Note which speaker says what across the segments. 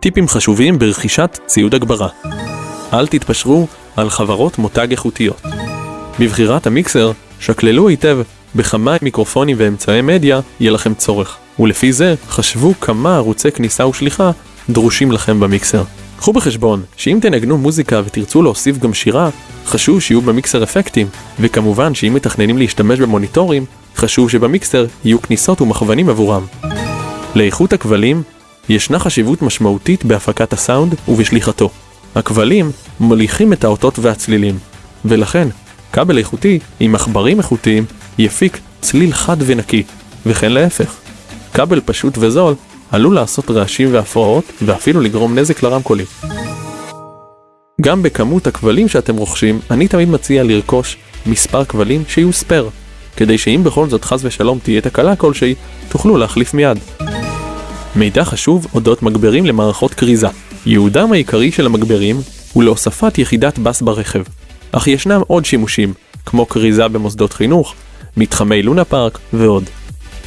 Speaker 1: טיפים חשובים ברכישת ציוד הגברה. אל תתפשרו על חברות מותג איכותיות. בבחירת המיקסר, שקללו היטב בכמה מיקרופונים ואמצעי מדיה יהיה לכם צורך, ולפי זה חשבו כמה ערוצי כניסה ושליחה דרושים לכם במיקסר. קחו בחשבון שאם תנגנו מוזיקה ותרצו להוסיף גם שירה, חשוב שיהיו במיקסר אפקטים, וכמובן שאם מתכננים להשתמש במוניטורים, חשוב שבמיקסר יהיו כניסות ומכוונים עבורם. לאיכות הכבלים ישנה חשיבות משמעותית בהפקת הסאונד ובשליחתו. הכבלים מוליכים את האותות והצלילים, ולכן כבל איכותי עם עכברים איכותיים יפיק צליל חד ונקי, וכן להפך. כבל פשוט וזול עלול לעשות רעשים והפרעות ואפילו לגרום נזק לרמקולים. גם בכמות הכבלים שאתם רוכשים, אני תמיד מציע לרכוש מספר כבלים שיהיו ספייר, כדי שאם בכל זאת חס ושלום תהיה תקלה כלשהי, תוכלו להחליף מיד. מידע חשוב אודות מגברים למערכות כריזה. ייעודם העיקרי של המגברים הוא להוספת יחידת בס ברכב, אך ישנם עוד שימושים, כמו כריזה במוסדות חינוך, מתחמי לונה פארק ועוד.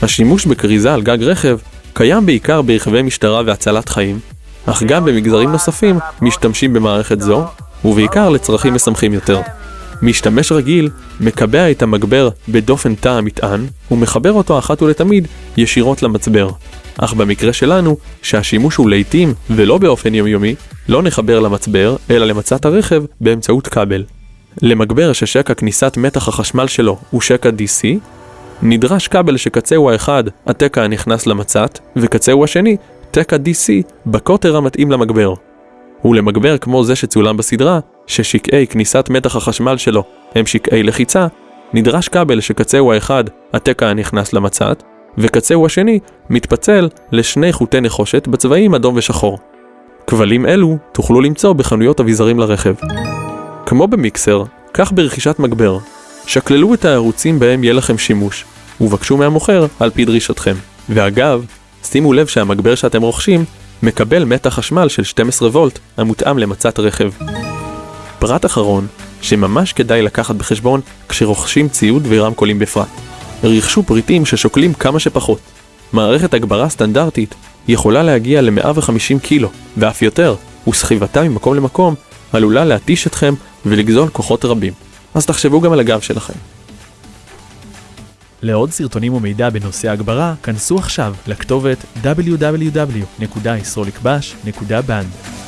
Speaker 1: השימוש בכריזה על גג רכב קיים בעיקר ברכבי משטרה והצלת חיים, אך גם במגזרים נוספים משתמשים במערכת זו, ובעיקר לצרכים משמחים יותר. משתמש רגיל מקבע את המגבר בדופן תא המטען, ומחבר אותו אחת ולתמיד ישירות למצבר. אך במקרה שלנו, שהשימוש הוא לעיתים ולא באופן יומיומי, לא נחבר למצבר, אלא למצת הרכב באמצעות כבל. למגבר ששקע כניסת מתח החשמל שלו הוא שקע DC, נדרש כבל שקצהו האחד התקע הנכנס למצת, וקצהו השני תקע DC בקוטר המתאים למגבר. ולמגבר כמו זה שצולם בסדרה, ששקעי כניסת מתח החשמל שלו הם שקעי לחיצה, נדרש כבל שקצהו האחד התקע הנכנס למצת, וקצהו השני מתפצל לשני חוטי נחושת בצבעים אדום ושחור. כבלים אלו תוכלו למצוא בחנויות אביזרים לרכב. כמו במיקסר, כך ברכישת מגבר. שקללו את הערוצים בהם יהיה לכם שימוש, ובקשו מהמוכר על פי דרישתכם. ואגב, שימו לב שהמגבר שאתם רוכשים מקבל מתח חשמל של 12 וולט המותאם למצת רכב. פרט אחרון, שממש כדאי לקחת בחשבון כשרוכשים ציוד ורמקולים בפרט. רכשו פריטים ששוקלים כמה שפחות. מערכת הגברה סטנדרטית יכולה להגיע ל-150 קילו, ואף יותר, וסחיבתה ממקום למקום עלולה להתיש אתכם ולגזול כוחות רבים. אז תחשבו גם על הגב שלכם.
Speaker 2: לעוד סרטונים ומידע בנושא הגברה, כנסו עכשיו לכתובת www.yisrolikbash.band